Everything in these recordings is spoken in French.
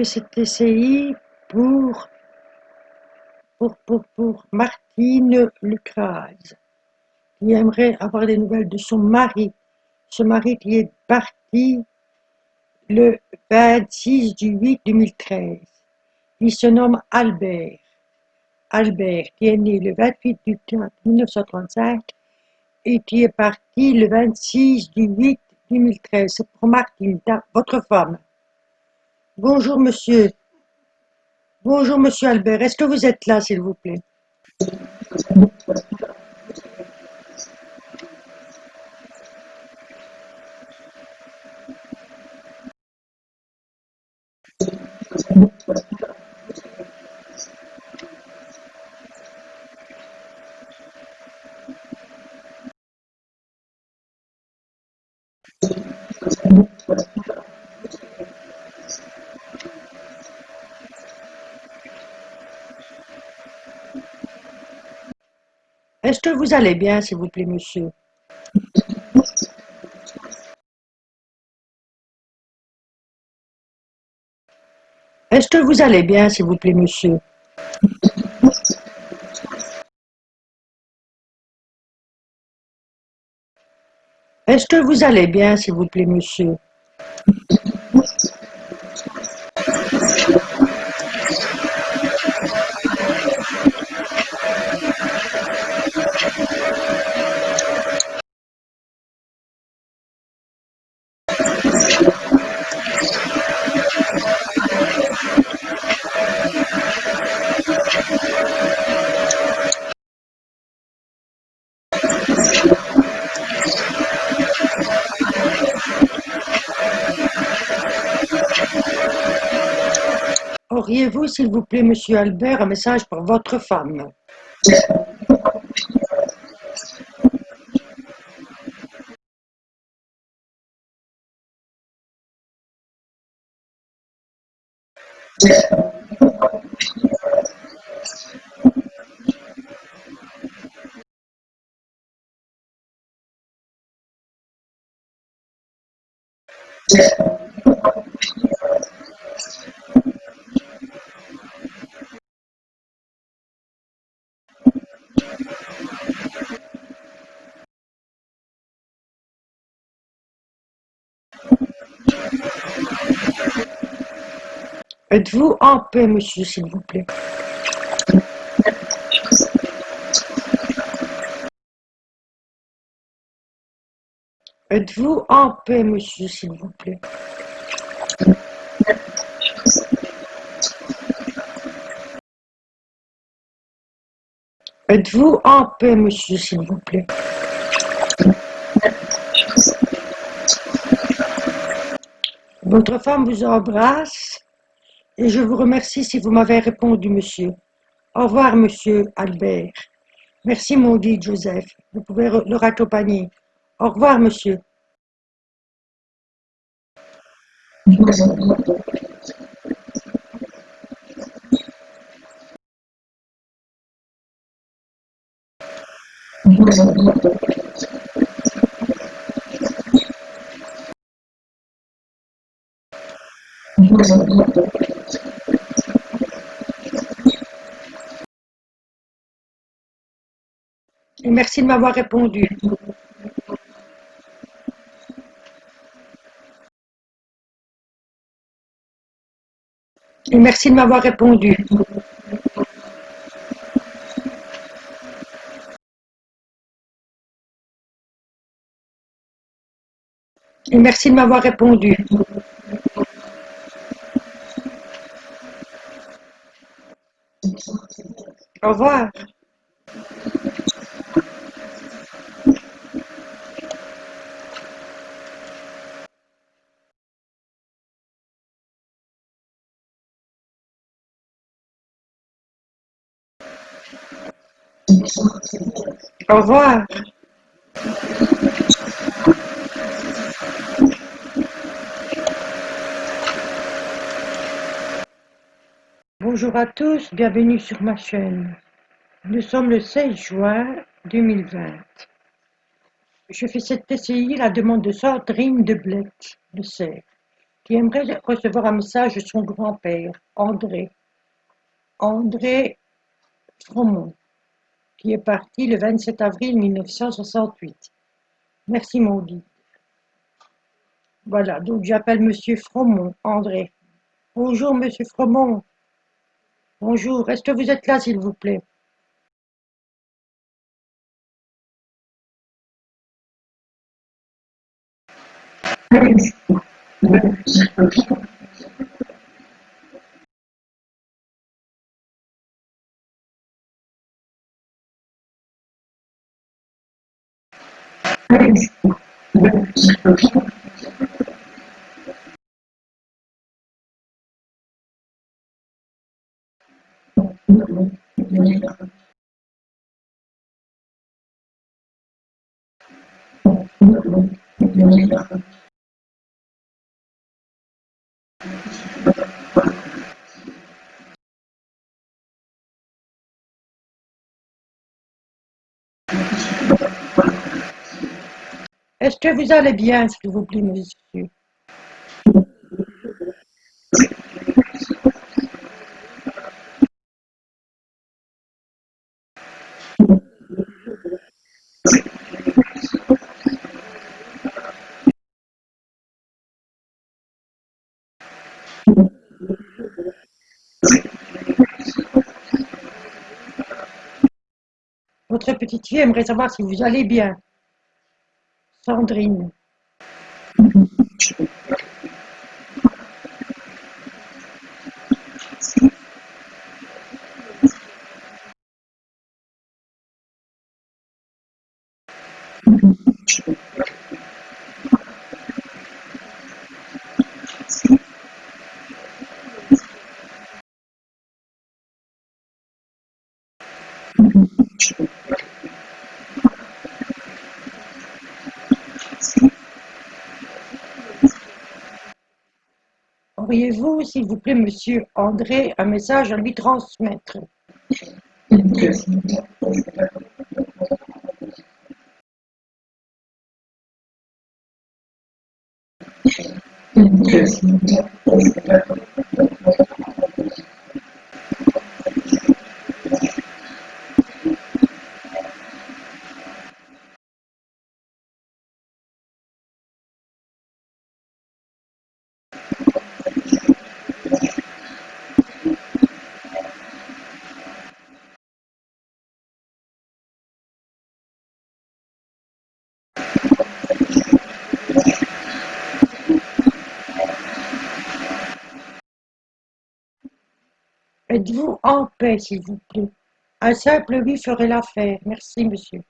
fais cette TCI pour, pour, pour, pour Martine Lucraz, qui aimerait avoir des nouvelles de son mari. Ce mari qui est parti le 26 du 8 2013. Il se nomme Albert. Albert, qui est né le 28 du 4 1935 et qui est parti le 26 du 8 2013. C'est pour Martine, votre femme. Bonjour monsieur. Bonjour monsieur Albert. Est-ce que vous êtes là s'il vous plaît? Est-ce que vous allez bien, s'il vous plaît, monsieur? Est-ce que vous allez bien, s'il vous plaît, monsieur? Est-ce que vous allez bien, s'il vous plaît, monsieur? Auriez-vous, s'il vous plaît, monsieur Albert, un message pour votre femme? Yeah. Êtes-vous en paix, monsieur, s'il vous plaît? Êtes-vous en paix, monsieur, s'il vous plaît? Êtes-vous en paix, monsieur, s'il vous plaît? Votre femme vous embrasse et je vous remercie si vous m'avez répondu, monsieur. Au revoir, monsieur Albert. Merci, mon dit Joseph. Vous pouvez le raccompagner. Au revoir, monsieur. Et merci de m'avoir répondu. Et merci de m'avoir répondu. Et merci de m'avoir répondu. Au revoir. Au revoir. Bonjour à tous, bienvenue sur ma chaîne. Nous sommes le 16 juin 2020. Je fais cette TCI la demande de Sandrine de Blette, de Serre, qui aimerait recevoir un message de son grand-père, André. André Fromont, qui est parti le 27 avril 1968. Merci, Maudit. Voilà, donc j'appelle Monsieur Fromont, André. Bonjour, Monsieur Fromont. Bonjour, est-ce que vous êtes là, s'il vous plaît? 哎。Est-ce que vous allez bien, s'il vous plaît, monsieur? Votre petite fille aimerait savoir si vous allez bien. Sandrine. Auriez-vous, s'il vous plaît, monsieur André, un message à lui transmettre? Êtes-vous en paix, s'il vous plaît? Un simple oui ferait l'affaire. Merci, monsieur.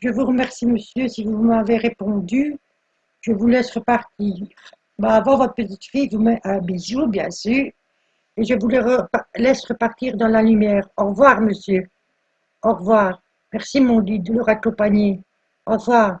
Je vous remercie, monsieur, si vous m'avez répondu. Je vous laisse repartir. Bah, avant, votre petite fille vous met un bisou, bien sûr. Et je vous laisse repartir dans la lumière. Au revoir, monsieur. Au revoir. Merci, mon dit, de leur accompagner. Au revoir.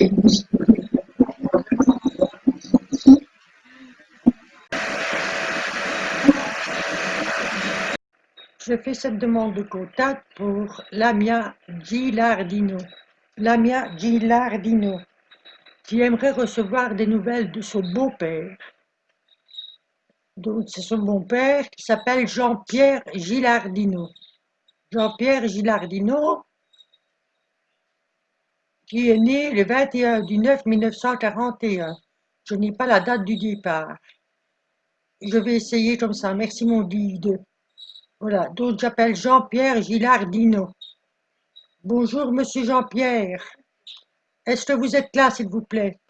Je fais cette demande de contact pour Lamia Gilardino. Lamia Gilardino. qui aimerait recevoir des nouvelles de son beau-père. Donc, c'est son beau-père qui s'appelle Jean-Pierre Gilardino. Jean-Pierre Gilardino, qui est né le 21 du 9 1941. Je n'ai pas la date du départ. Je vais essayer comme ça. Merci mon guide. Voilà, donc j'appelle Jean-Pierre Gilardino. Bonjour Monsieur Jean-Pierre. Est-ce que vous êtes là, s'il vous plaît?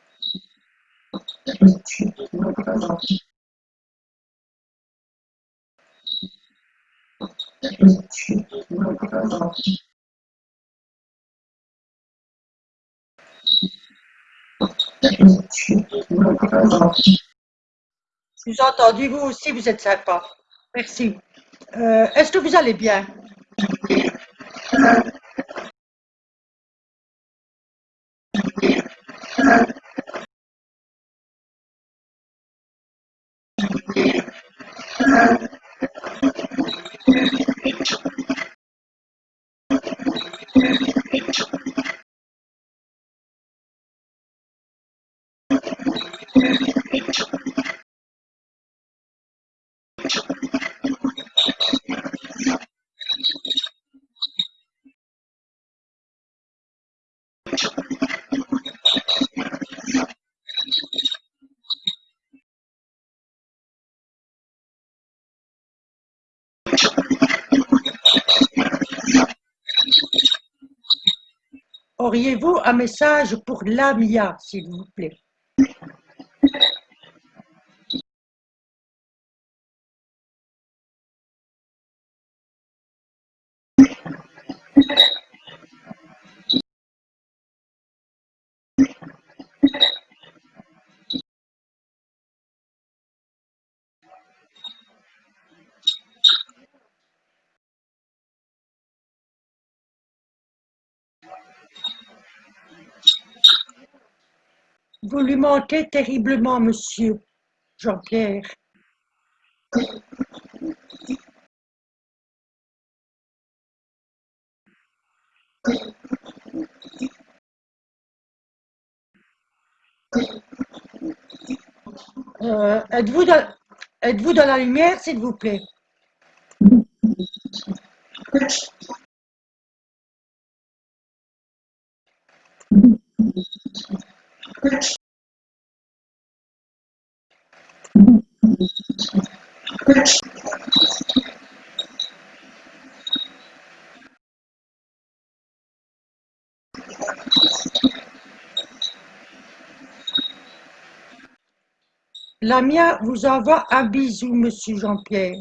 Je vous ai entendu, vous aussi, vous êtes sympa. Merci. Euh, Est-ce que vous allez bien? Auriez-vous un message pour Lamia, s'il vous plaît? Vous lui manquez terriblement, monsieur Jean-Pierre. Euh, Êtes-vous dans, êtes dans la lumière, s'il vous plaît? Lamia vous envoie un bisou, monsieur Jean-Pierre.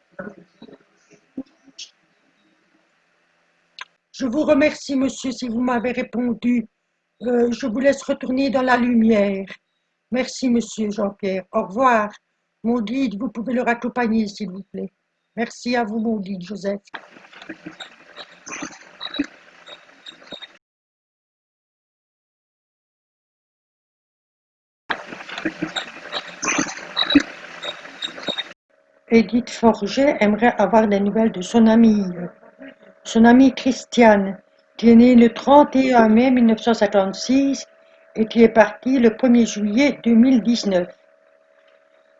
Je vous remercie, monsieur, si vous m'avez répondu. Euh, je vous laisse retourner dans la lumière. Merci, monsieur Jean-Pierre. Au revoir. Mon guide, vous pouvez le raccompagner, s'il vous plaît. Merci à vous, mon guide, Joseph. Edith Forget aimerait avoir des nouvelles de son amie, son amie Christiane, qui est née le 31 mai 1956 et qui est partie le 1er juillet 2019.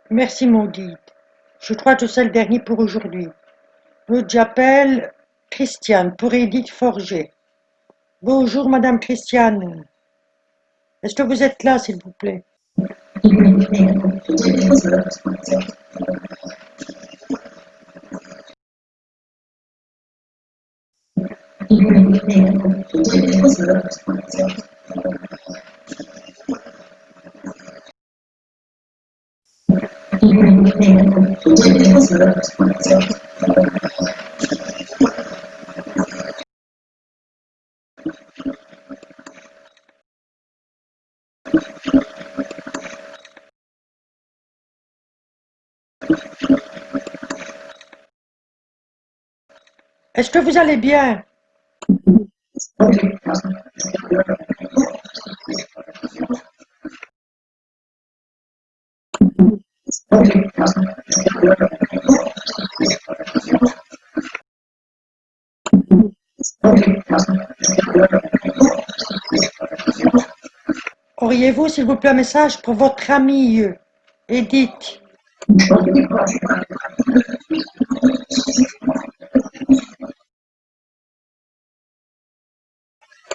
Merci mon. Je crois que c'est le dernier pour aujourd'hui. J'appelle Christiane pour Edith Forget. Bonjour Madame Christiane. Est-ce que vous êtes là s'il vous plaît? Est-ce que vous allez bien? Auriez-vous, s'il vous plaît, un message pour votre amie Edith?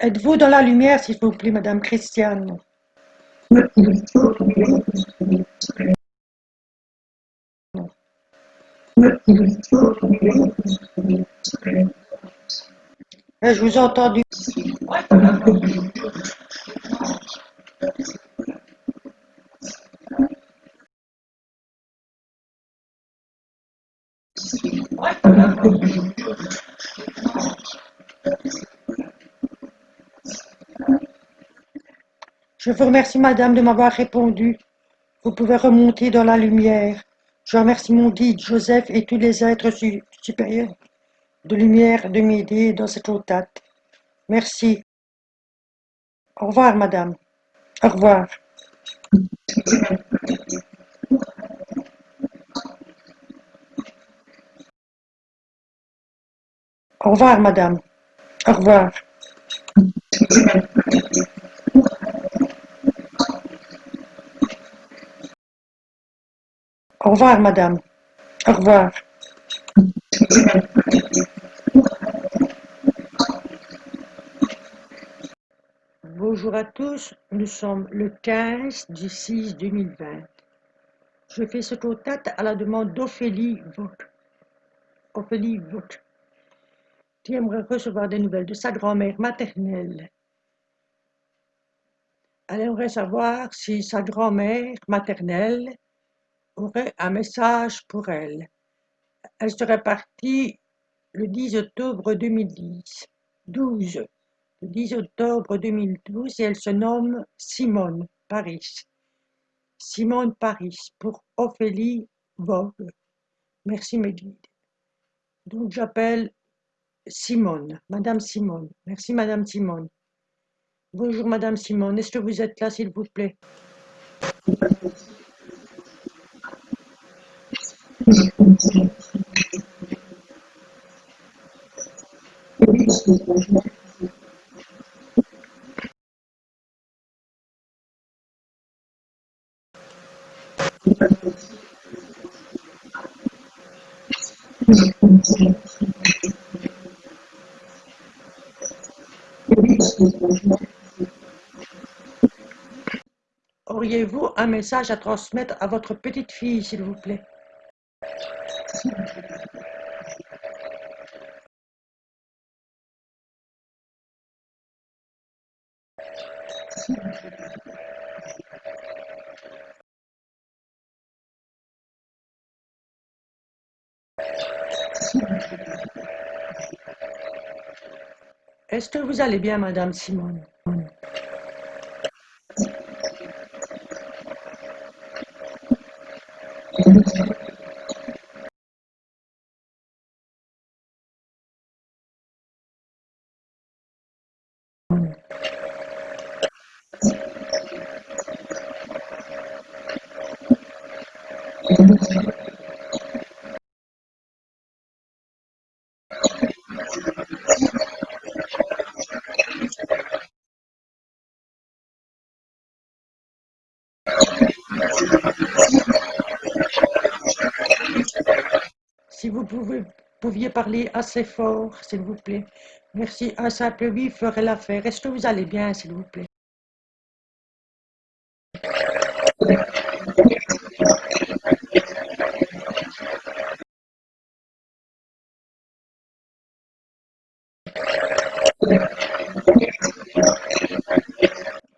Êtes-vous dans la lumière, s'il vous plaît, Madame Christiane? Je vous ai entendu. Je vous remercie, madame, de m'avoir répondu. Vous pouvez remonter dans la lumière. Je remercie mon guide, Joseph, et tous les êtres supérieurs de lumière de m'aider dans cette autate. Merci. Au revoir, madame. Au revoir. Au revoir, madame. Au revoir. Au revoir, madame. Au revoir. Bonjour à tous, nous sommes le 15 du 6 2020. Je fais ce contact à la demande d'Ophélie Vauque. Ophélie Vauque, qui aimerait recevoir des nouvelles de sa grand-mère maternelle. Elle aimerait savoir si sa grand-mère maternelle aurait un message pour elle. Elle serait partie le 10 octobre 2010, 12, le 10 octobre 2012 et elle se nomme Simone Paris. Simone Paris pour Ophélie Vogue. Merci mes. Donc j'appelle Simone, Madame Simone. Merci Madame Simone. Bonjour Madame Simone, est-ce que vous êtes là s'il vous plaît? Auriez-vous un message à transmettre à votre petite fille, s'il vous plaît? Est-ce que vous allez bien, Madame Simone? Parler assez fort, s'il vous plaît. Merci. Un simple oui ferait l'affaire. Est-ce que vous allez bien, s'il vous plaît?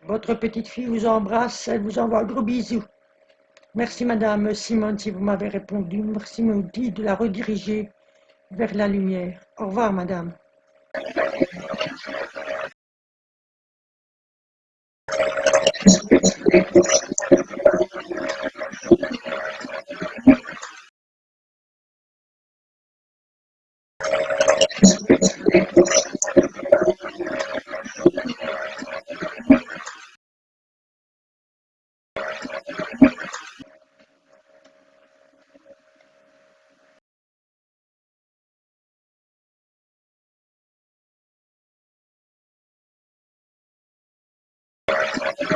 Votre petite fille vous embrasse, elle vous envoie un gros bisou. Merci Madame Simone si vous m'avez répondu. Merci Maudit de la rediriger vers la lumière. Au revoir Madame. Je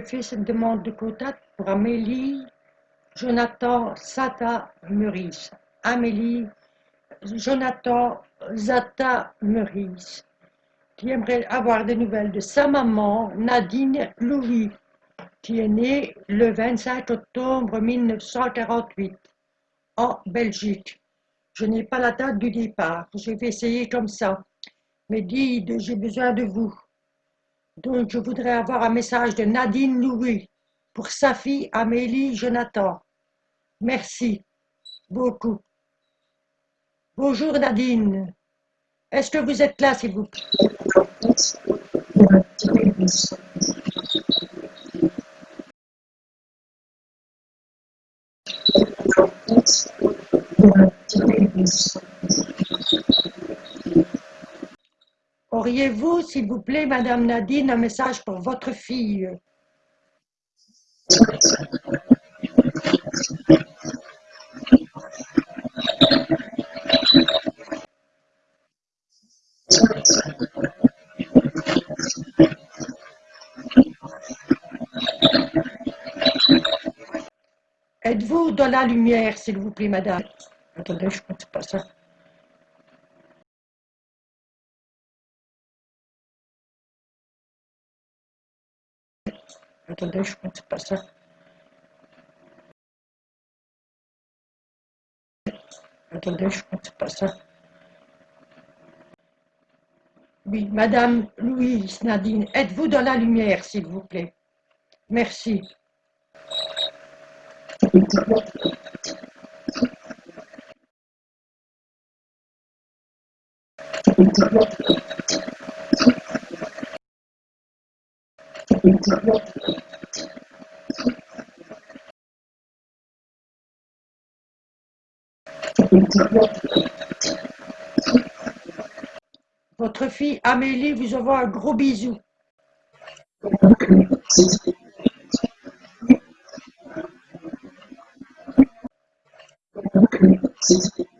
fais cette demande de contact pour Amélie Jonathan Sata Meurice. Amélie Jonathan Zata Meurice, qui aimerait avoir des nouvelles de sa maman, Nadine Louis, qui est née le 25 octobre 1948 en Belgique. Je n'ai pas la date du départ, je vais essayer comme ça. Mais dites, j'ai besoin de vous. Donc, je voudrais avoir un message de Nadine Louis pour sa fille Amélie Jonathan. Merci beaucoup. Bonjour Nadine. Est-ce que vous êtes là, s'il vous plaît? Auriez-vous, s'il vous plaît, Madame Nadine, un message pour votre fille? Êtes-vous dans la lumière, s'il vous plaît, madame Attendez, je ne pas ça. Attendez, je ne pas ça. Attendez, je ne pas ça. Oui, Madame Louise Nadine, êtes-vous dans la lumière, s'il vous plaît? Merci. Votre fille Amélie vous envoie un gros bisou. C'était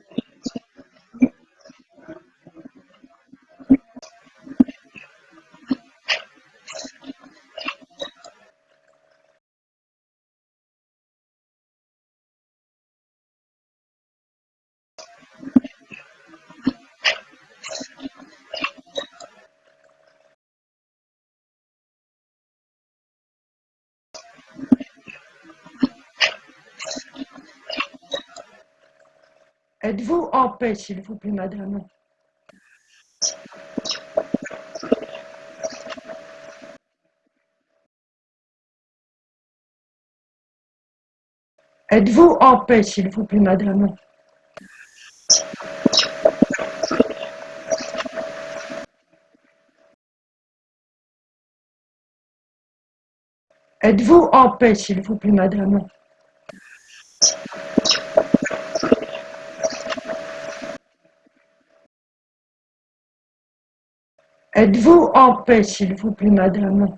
Êtes-vous en paix, s'il vous plaît, madame. Êtes-vous en paix, s'il vous plaît, madame? Êtes-vous en paix, s'il vous plaît, madame? Êtes-vous en paix, s'il vous plaît, madame?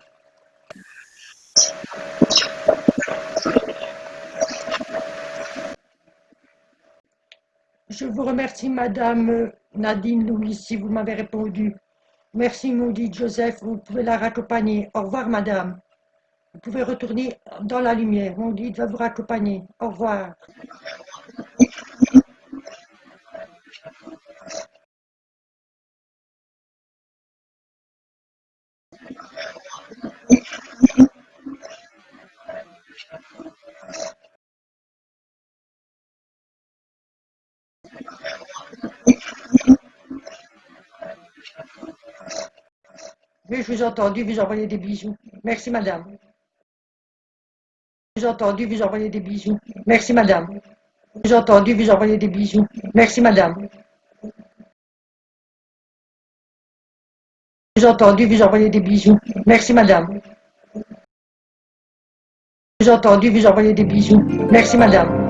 Je vous remercie, madame Nadine Louise, si vous m'avez répondu. Merci, maudite Joseph, vous pouvez la raccompagner. Au revoir, madame. Vous pouvez retourner dans la lumière. Maudit va vous raccompagner. Au revoir. Je vous ai entendu vous envoyer des bisous. Merci, madame. Je vous entendu vous envoyer des bisous. Merci, madame. Je vous entendu vous envoyer des bisous. Merci, madame. Je vous entendu vous envoyer des bisous. Merci, madame. Je vous entendu vous envoyer des bisous. Merci, madame.